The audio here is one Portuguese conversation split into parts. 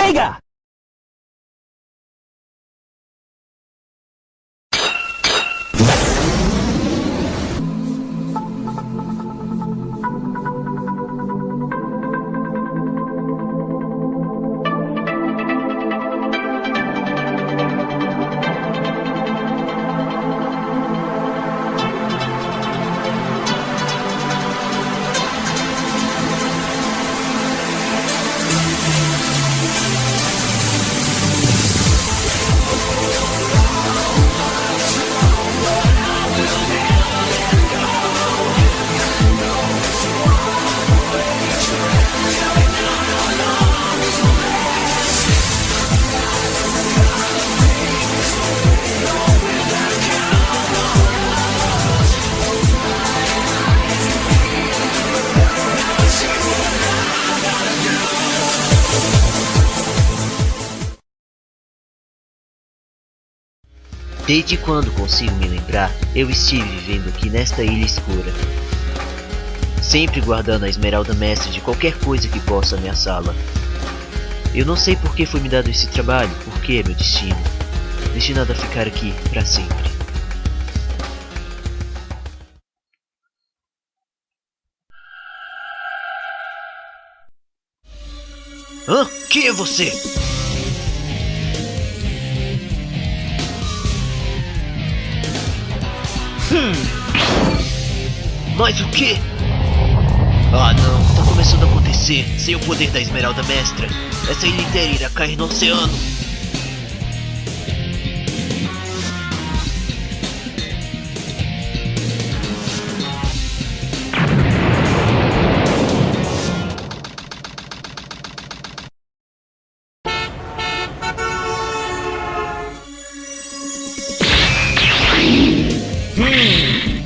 Chega! Desde quando consigo me lembrar, eu estive vivendo aqui nesta ilha escura. Sempre guardando a esmeralda mestre de qualquer coisa que possa ameaçá-la. Eu não sei por que foi me dado esse trabalho, porque é meu destino. Destinado a ficar aqui para sempre. Hã? Quem é você? Hum. Mas o que? Ah não, tá começando a acontecer. Sem o poder da Esmeralda Mestra, essa ilha inteira irá cair no oceano.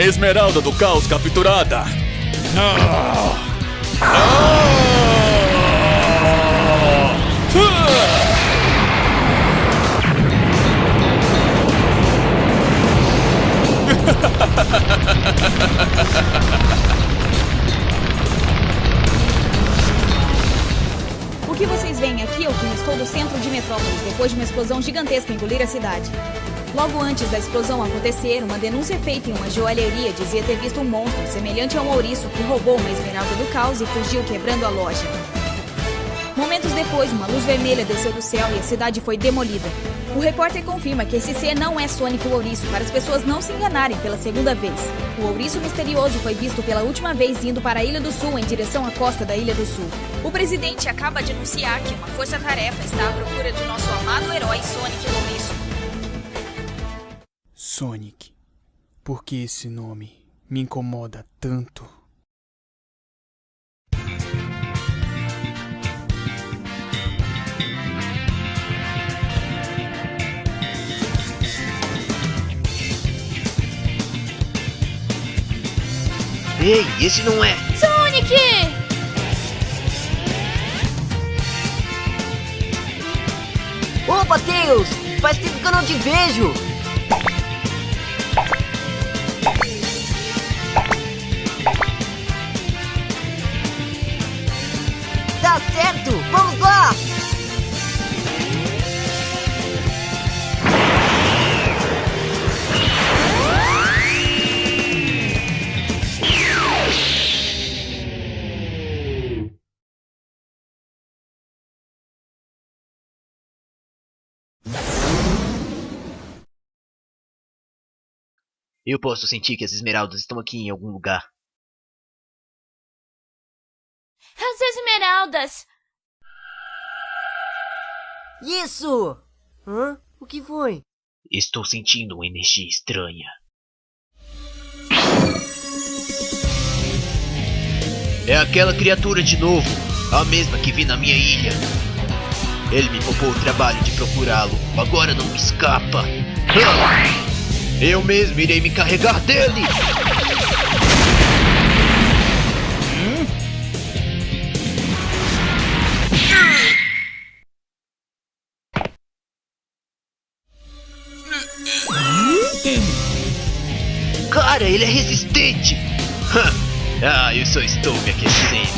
Esmeralda do Caos capturada. Ah! O que vocês veem aqui é o que restou do centro de Metrópolis depois de uma explosão gigantesca engolir a cidade. Logo antes da explosão acontecer, uma denúncia feita em uma joalheria dizia ter visto um monstro semelhante a um ouriço que roubou uma esmeralda do caos e fugiu quebrando a loja. Momentos depois, uma luz vermelha desceu do céu e a cidade foi demolida. O repórter confirma que esse ser não é Sonic o Ouriço, para as pessoas não se enganarem pela segunda vez. O ouriço misterioso foi visto pela última vez indo para a Ilha do Sul em direção à costa da Ilha do Sul. O presidente acaba de anunciar que uma força-tarefa está à procura de nosso amado herói Sonic o Ouriço. Sonic. Por que esse nome me incomoda tanto? Ei, esse não é. Sonic! Opa, Tails! Faz tempo que eu não te vejo! Certo! Vamos lá! Eu posso sentir que as esmeraldas estão aqui em algum lugar. As esmeraldas! Isso! Hã? O que foi? Estou sentindo uma energia estranha. É aquela criatura de novo, a mesma que vi na minha ilha. Ele me poupou o trabalho de procurá-lo, agora não me escapa. Eu mesmo irei me carregar dele! Cara, ele é resistente! ah, eu só estou me aquecendo.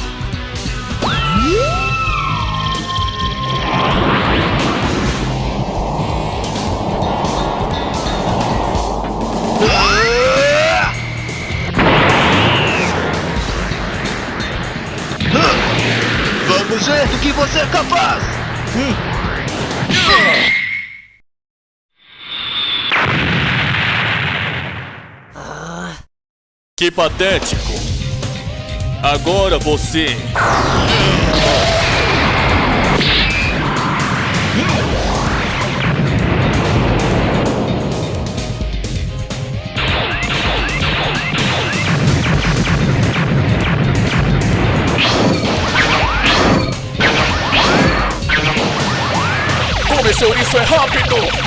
Vamos ver do que você é capaz! Hum. Que patético! Agora você. Como esse ouriço é rápido!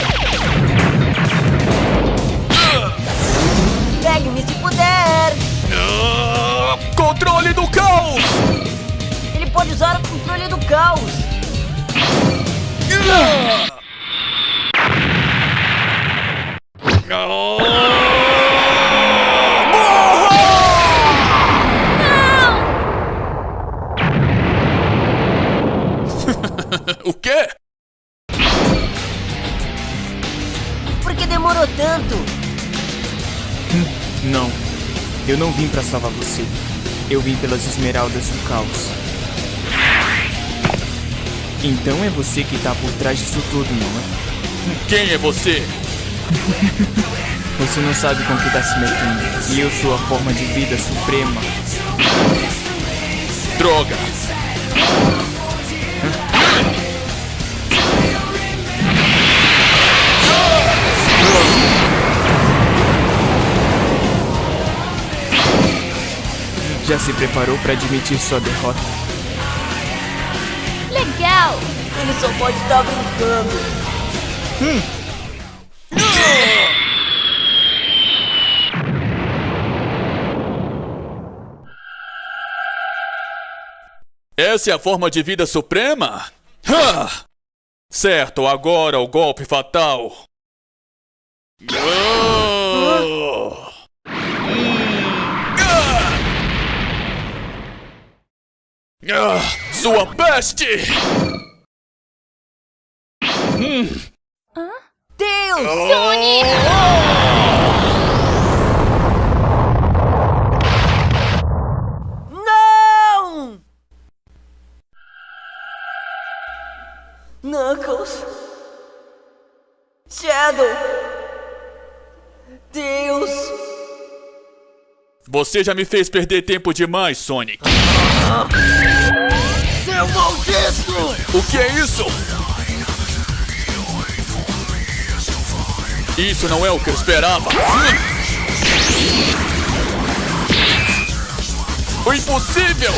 Controle do caos! Ele pode usar o controle do caos. O quê? Por que demorou tanto? Não, eu não vim pra salvar você. Eu vim pelas esmeraldas do caos. Então é você que tá por trás disso tudo, não é? Quem é você? Você não sabe com que tá se metendo. E eu sou a forma de vida suprema. Droga! Já se preparou pra admitir sua derrota? Legal! Ele só pode estar brincando. Essa é a forma de vida suprema? Ha! Certo, agora o golpe fatal. Ah! Sua peste! Deus! Não! Knuckles. Shadow. Deus. Você já me fez perder tempo demais, Sonic. Seu maldito! O que é isso? Isso não é o que eu esperava. O impossível!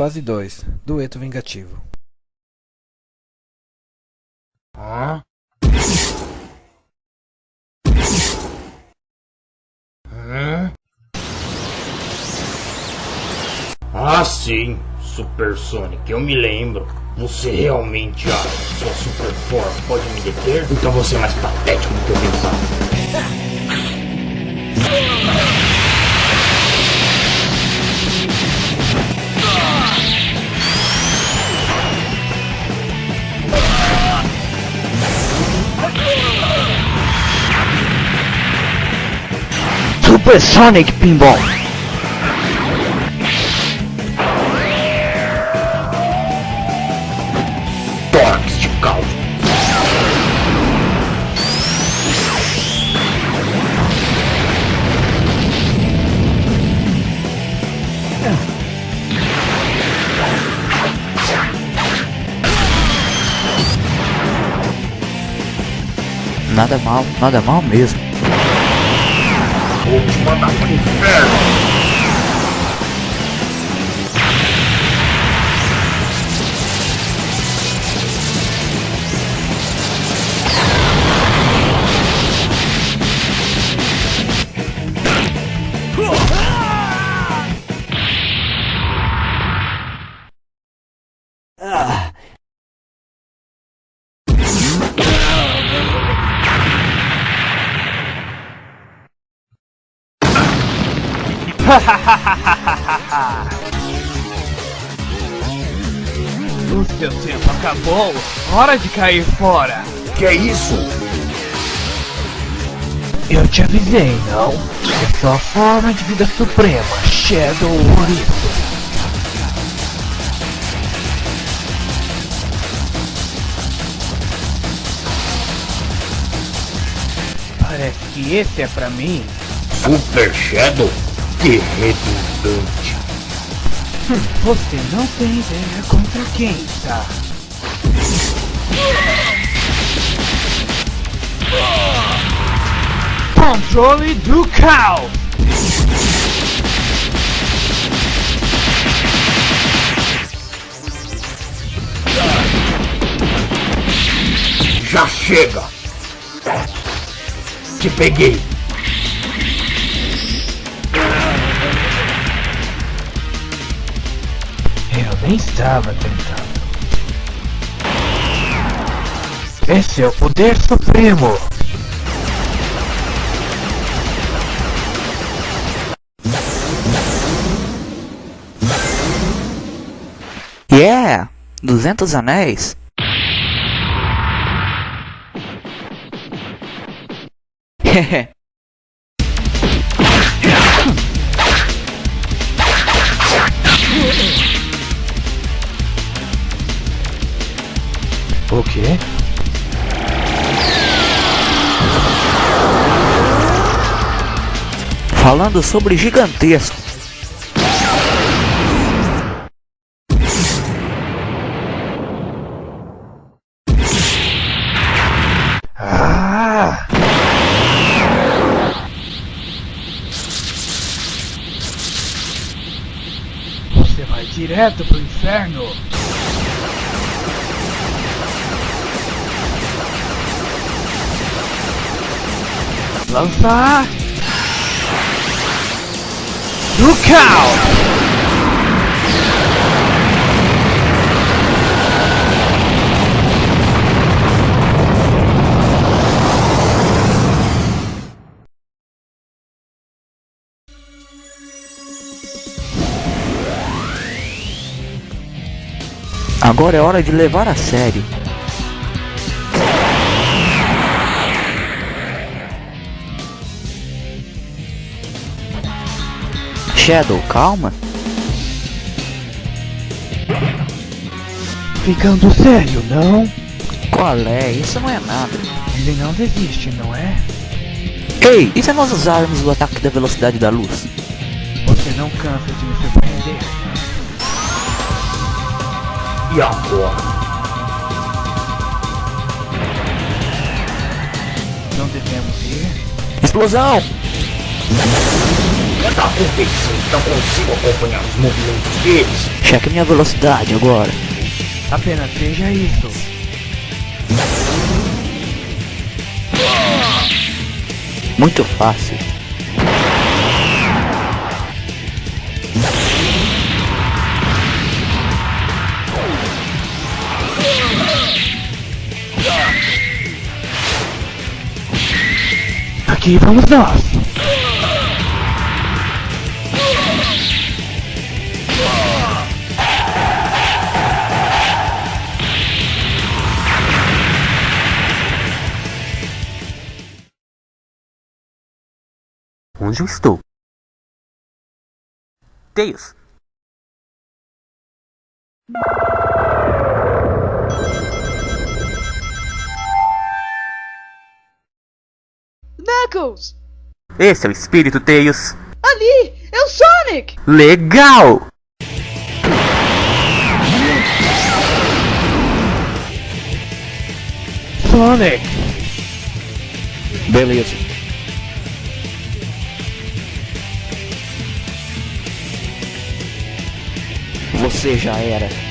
Fase 2 Dueto Vingativo? Hã? Ah, sim, Super Sonic, eu me lembro. Você realmente acha que sua super força pode me deter? Então você é mais patético do que eu pensava. Super Sonic Pinball. Torques de calvo. Nada mal, nada mal mesmo. Vou te mandar pro inferno. Hora de cair fora. Que é isso? Eu te avisei, não? É só a forma de vida suprema, Shadow Ouriço. Parece que esse é pra mim. Super Shadow? Que redundante. Você não tem ideia contra quem tá? Controle do caos! Já chega! Te peguei! Eu nem estava tentando. Esse é o poder supremo! Yeah! 200 anéis? Hehe. O quê? Falando sobre gigantesco. Ah! Você vai direto pro inferno! Lançar! Do caos! Agora é hora de levar a sério. Shadow, calma. Ficando sério, não? Qual é? Isso não é nada. Ele não desiste, não é? Ei, e se nós usarmos o ataque da velocidade da luz? Você não cansa de me surpreender. E agora? Não devemos ir? Explosão! Está acontecendo? Não consigo acompanhar os movimentos deles. Cheque minha velocidade agora. Apenas veja isso. Muito fácil. Aqui vamos nós. Onde eu estou? Tails. Knuckles! Esse é o espírito Tails. Ali! É o Sonic! Legal! Sonic! Beleza. Você já era.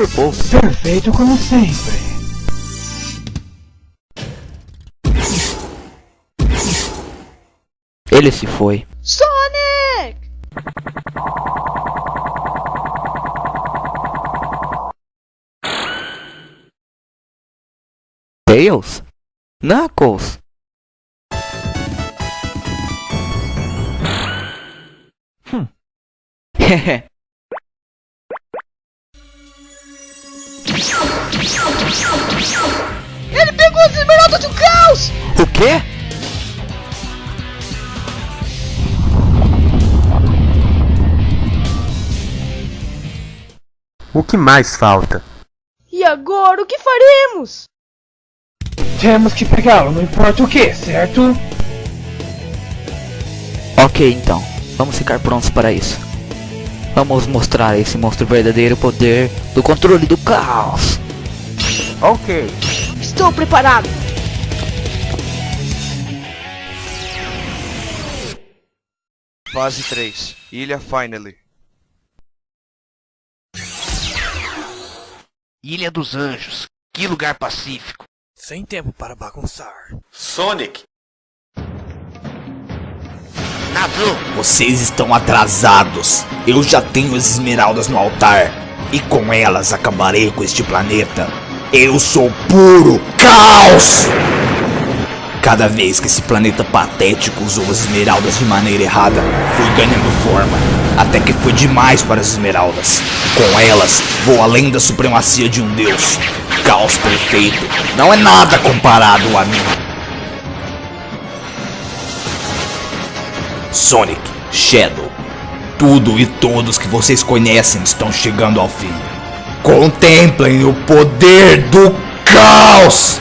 Por pouco. Perfeito como sempre. Ele se foi. Sonic! Tails? Knuckles? Hum. As esmeraldas do caos! o quê? O que mais falta? E agora o que faremos? Temos que pegá-lo, não importa o que, certo? Ok, então. Vamos ficar prontos para isso. Vamos mostrar a esse monstro o verdadeiro poder do controle do caos. Ok. Estou preparado! Fase 3. Ilha Finally. Ilha dos Anjos. Que lugar pacífico. Sem tempo para bagunçar. Sonic! Navio! Vocês estão atrasados. Eu já tenho as esmeraldas no altar. E com elas acabarei com este planeta. Eu sou puro caos! Cada vez que esse planeta patético usou as esmeraldas de maneira errada, fui ganhando forma. Até que foi demais para as esmeraldas. Com elas, vou além da supremacia de um deus. Caos perfeito. Não é nada comparado a mim. Sonic, Shadow, tudo e todos que vocês conhecem estão chegando ao fim. Contemplem o poder do caos!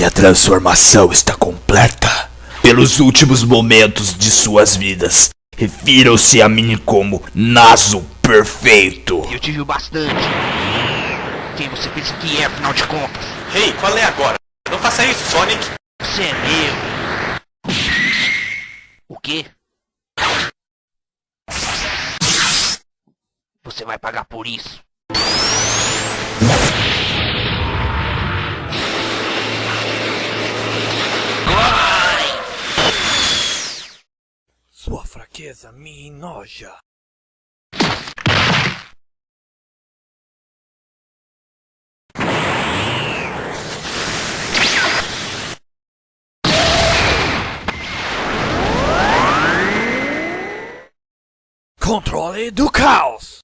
Minha transformação está completa. Pelos últimos momentos de suas vidas, refiram-se a mim como Naso Perfeito. Eu te vi bastante. Quem você pensa que é, afinal de contas? Ei, qual é agora? Não faça isso, Sonic! Você é meu. O quê? Você vai pagar por isso. Sua fraqueza me enoja. Controle do caos!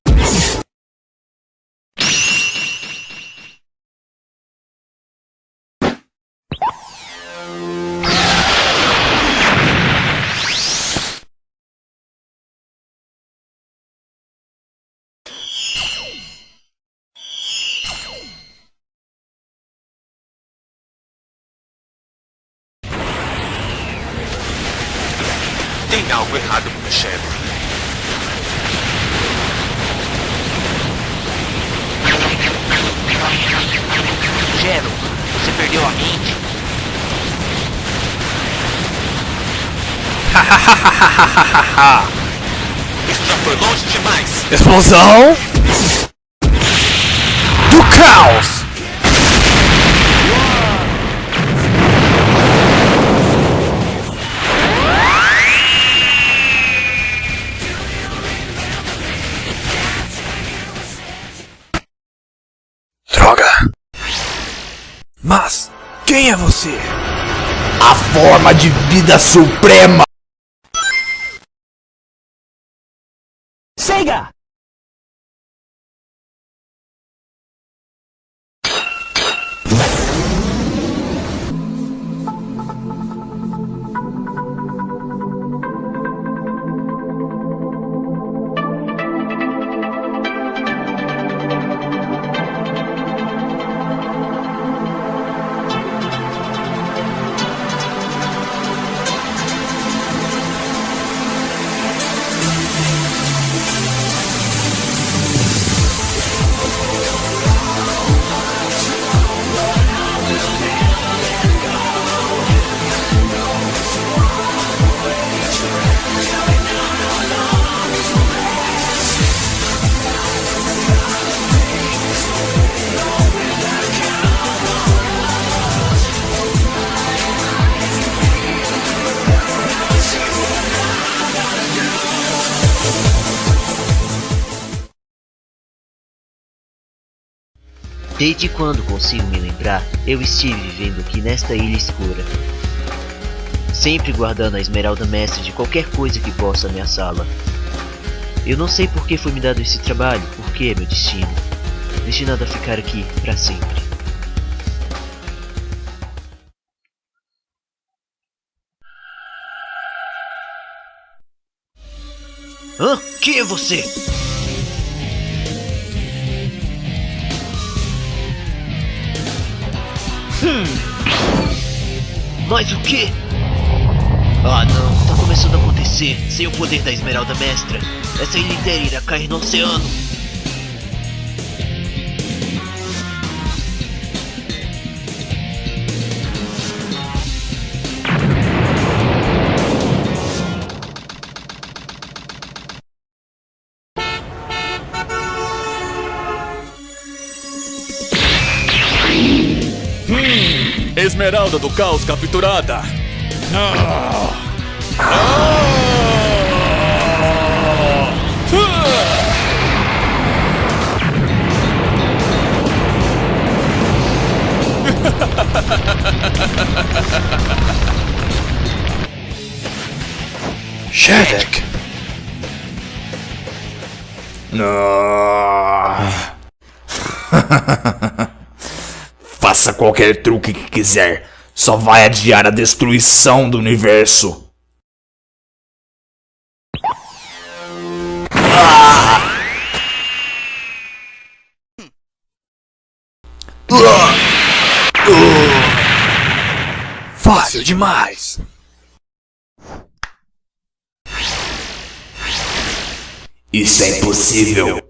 Isso já foi longe demais. Explosão do caos. Droga. Mas quem é você? A forma de vida suprema. Desde quando consigo me lembrar, eu estive vivendo aqui nesta ilha escura. Sempre guardando a esmeralda mestre de qualquer coisa que possa ameaçá-la. Eu não sei por que foi me dado esse trabalho, porque é meu destino. Destinado a ficar aqui para sempre. Hã? Quem é você? Hum. Mas o que? Ah não, tá começando a acontecer. Sem o poder da Esmeralda Mestra, essa ilha inteira irá cair no oceano. Esmeralda do Caos capturada. Shedek. Ah. Faça qualquer truque que quiser, só vai adiar a destruição do universo. Ah! Fácil demais. Isso é impossível.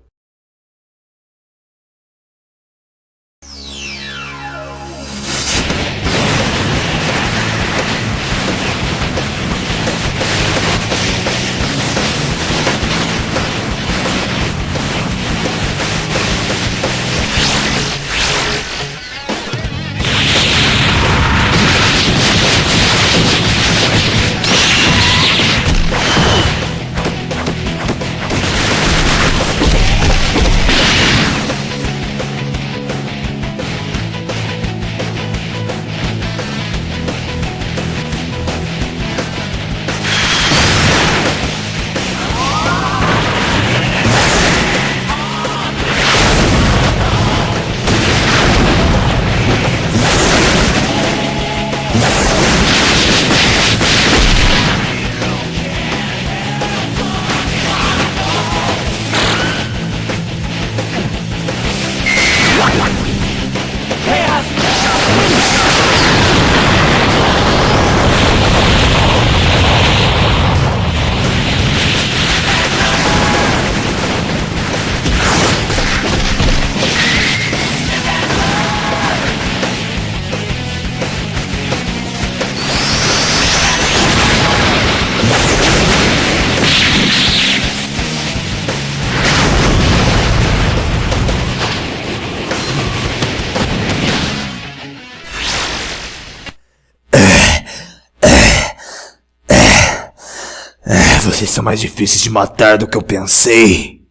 Mais difíceis de matar do que eu pensei.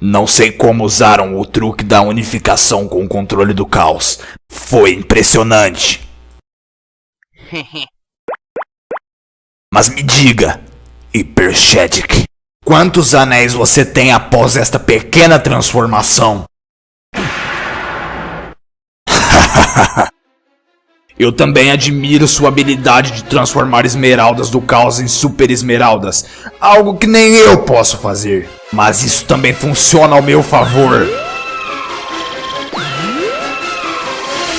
Não sei como usaram o truque da unificação com o controle do caos. Foi impressionante. Mas me diga, Hypershedic, quantos anéis você tem após esta pequena transformação? Eu também admiro sua habilidade de transformar esmeraldas do caos em super esmeraldas, algo que nem eu posso fazer. Mas isso também funciona ao meu favor.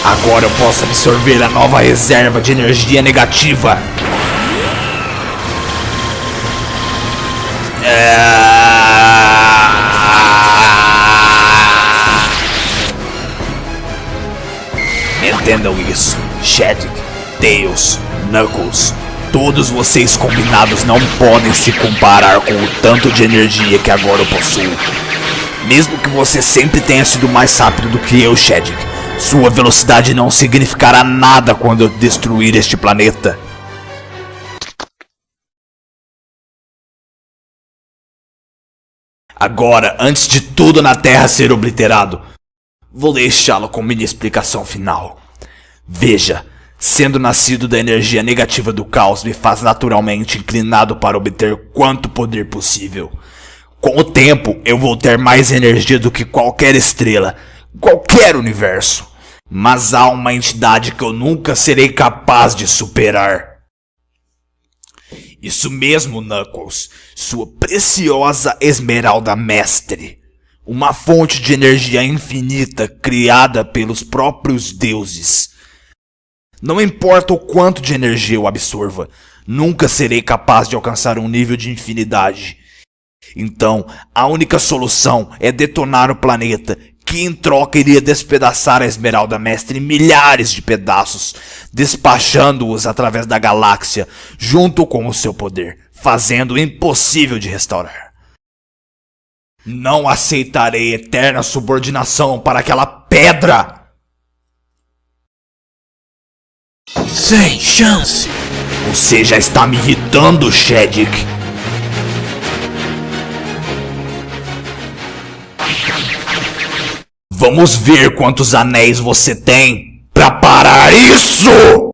Agora eu posso absorver a nova reserva de energia negativa. Entendam isso. Shedic, Tails, Knuckles, todos vocês combinados não podem se comparar com o tanto de energia que agora eu possuo. Mesmo que você sempre tenha sido mais rápido do que eu, Shedic, sua velocidade não significará nada quando eu destruir este planeta. Agora, antes de tudo na Terra ser obliterado, vou deixá-lo com minha explicação final. Veja, sendo nascido da energia negativa do caos me faz naturalmente inclinado para obter quanto poder possível. Com o tempo, eu vou ter mais energia do que qualquer estrela, qualquer universo. Mas há uma entidade que eu nunca serei capaz de superar. Isso mesmo, Knuckles. Sua preciosa Esmeralda Mestre. Uma fonte de energia infinita criada pelos próprios deuses. Não importa o quanto de energia eu absorva, nunca serei capaz de alcançar um nível de infinidade. Então, a única solução é detonar o planeta, que em troca iria despedaçar a Esmeralda Mestre em milhares de pedaços, despachando-os através da galáxia, junto com o seu poder, fazendo o impossível de restaurar. Não aceitarei eterna subordinação para aquela pedra! Sem chance! Você já está me irritando, Shedic! Vamos ver quantos anéis você tem pra parar isso!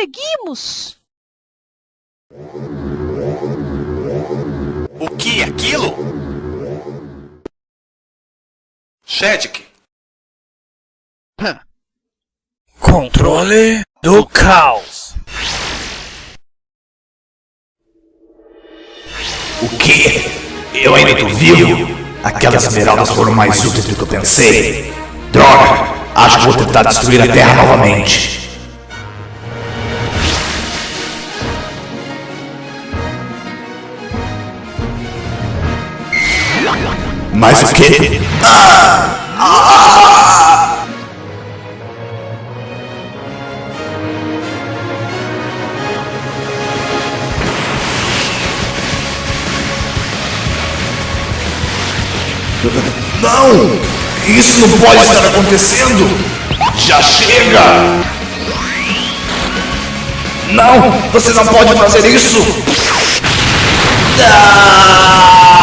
Conseguimos! O que é aquilo? Shedic! Controle do caos. O quê? Eu ainda tô vivo? Aquelas esmeraldas foram mais úteis do que eu pensei. Droga! Acho que vou tentar destruir a Terra novamente. Mas o quê? Ah! Ah! Não! Isso não pode estar acontecendo! Já chega! Não! Você não pode fazer isso! Ah!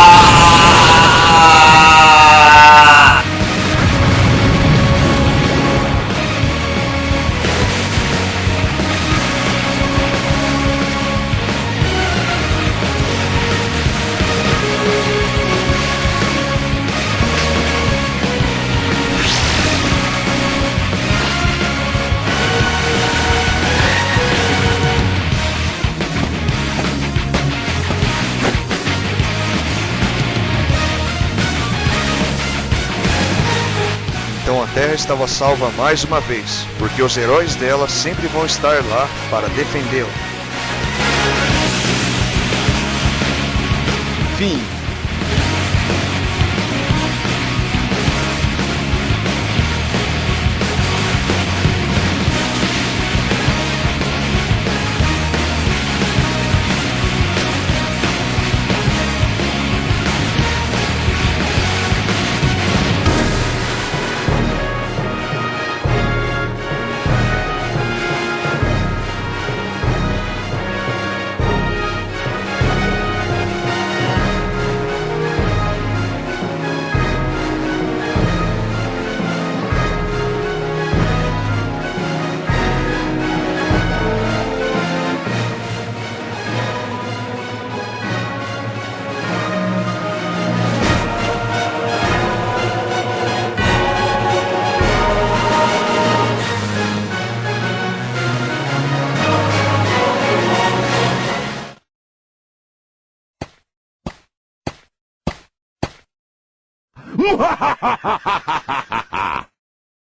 Estava salva mais uma vez, porque os heróis dela sempre vão estar lá para defendê-la. Fim. ha ha